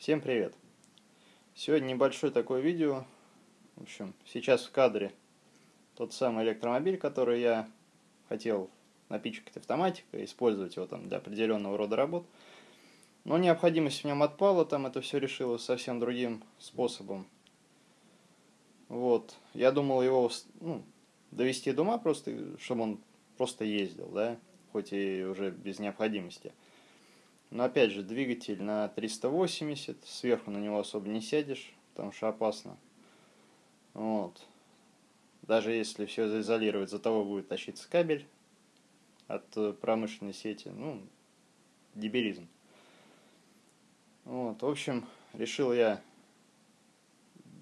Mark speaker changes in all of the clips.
Speaker 1: Всем привет! Сегодня небольшое такое видео. В общем, сейчас в кадре тот самый электромобиль, который я хотел напичкать автоматикой, использовать его там для определенного рода работ. Но необходимость в нем отпала, там это все решилось совсем другим способом. Вот. Я думал его ну, довести до ума просто, чтобы он просто ездил, да, хоть и уже без необходимости. Но опять же, двигатель на 380, сверху на него особо не сядешь, потому что опасно. Вот. Даже если все заизолировать, за того будет тащиться кабель от э, промышленной сети. Ну, дебилизм. Вот, в общем, решил я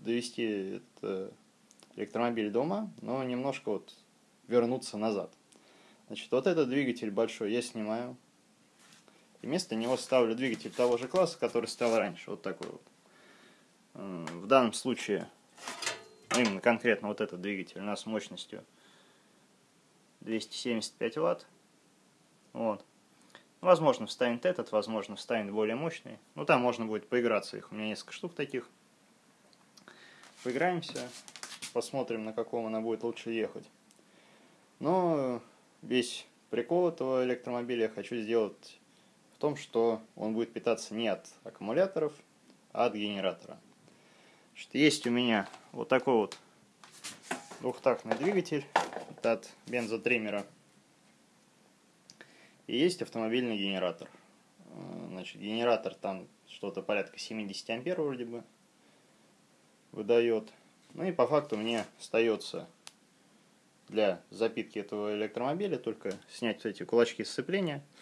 Speaker 1: довести этот электромобиль дома, но немножко вот вернуться назад. Значит, вот этот двигатель большой я снимаю, и вместо него ставлю двигатель того же класса, который стоял раньше. Вот такой вот. В данном случае, ну, именно конкретно вот этот двигатель у нас мощностью 275 ватт. Вот. Возможно, встанет этот, возможно, встанет более мощный. Ну, там можно будет поиграться их. У меня несколько штук таких. Поиграемся, посмотрим, на каком она будет лучше ехать. Но весь прикол этого электромобиля я хочу сделать в том, что он будет питаться не от аккумуляторов, а от генератора. Значит, есть у меня вот такой вот двухтактный двигатель от бензотриммера. И есть автомобильный генератор. Значит, генератор там что-то порядка 70 ампер вроде бы выдает. Ну и по факту мне остается для запитки этого электромобиля только снять эти кулачки сцепления –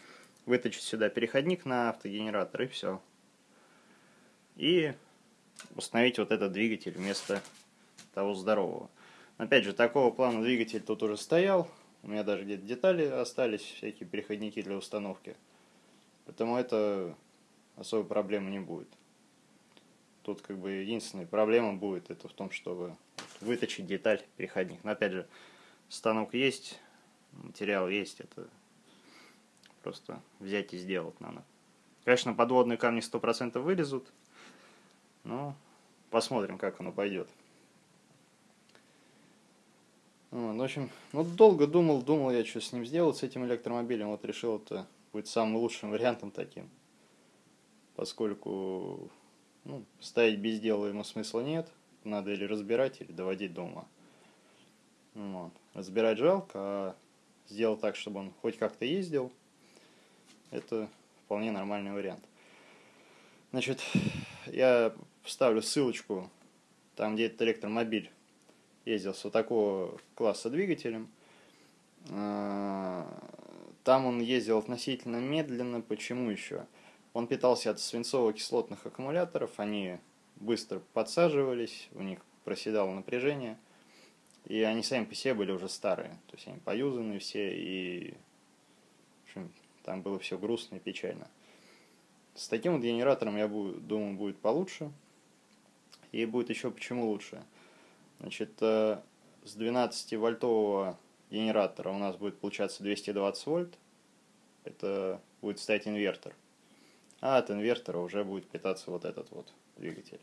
Speaker 1: вытащить сюда переходник на автогенератор и все. И установить вот этот двигатель вместо того здорового. Опять же, такого плана двигатель тут уже стоял. У меня даже где-то детали остались, всякие переходники для установки. Поэтому это особой проблемы не будет. Тут как бы единственная проблема будет это в том, чтобы вытащить деталь переходник. Но опять же, станок есть, материал есть, это Просто взять и сделать надо. Конечно, подводные камни 100% вылезут. Но посмотрим, как оно пойдет. Вот, в общем, ну долго думал, думал я, что с ним сделать, с этим электромобилем. Вот решил, это будет самым лучшим вариантом таким. Поскольку ну, ставить без дела ему смысла нет. Надо или разбирать, или доводить дома. Вот. Разбирать жалко, а сделать так, чтобы он хоть как-то ездил – это вполне нормальный вариант. Значит, я вставлю ссылочку, там где этот электромобиль ездил с вот такого класса двигателем. А, там он ездил относительно медленно. Почему еще? Он питался от свинцово-кислотных аккумуляторов, они быстро подсаживались, у них проседало напряжение, и они сами по себе были уже старые, то есть они поюзаны все, и в общем, там было все грустно и печально. С таким вот генератором, я думаю, будет получше. И будет еще почему лучше. Значит, э, с 12-вольтового генератора у нас будет получаться 220 вольт. Это будет стоять инвертор. А от инвертора уже будет питаться вот этот вот двигатель.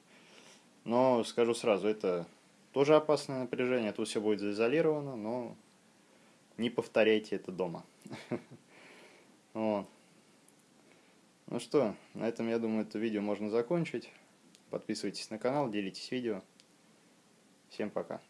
Speaker 1: Но скажу сразу, это тоже опасное напряжение. Тут все будет заизолировано, но не повторяйте это дома. Вот. Ну что, на этом, я думаю, это видео можно закончить. Подписывайтесь на канал, делитесь видео. Всем пока.